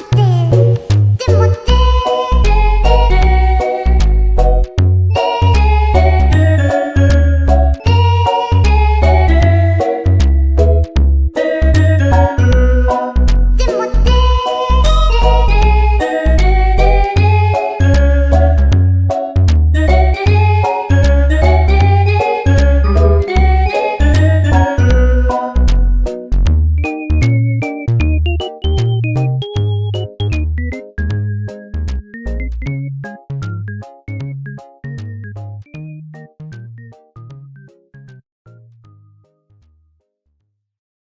Mote.